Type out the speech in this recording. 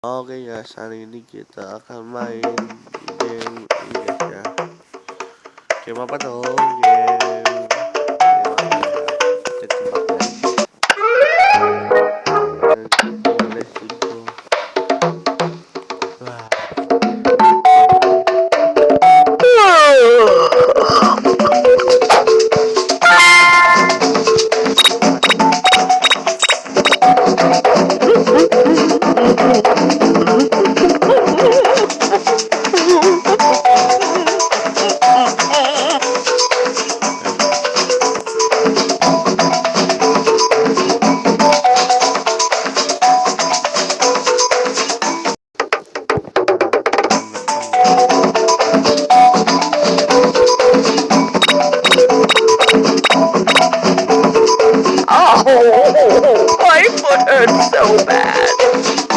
Oke guys, hari ini kita akan main game ini guys ya. Game apa tuh? Game Oh, I put hurt so bad.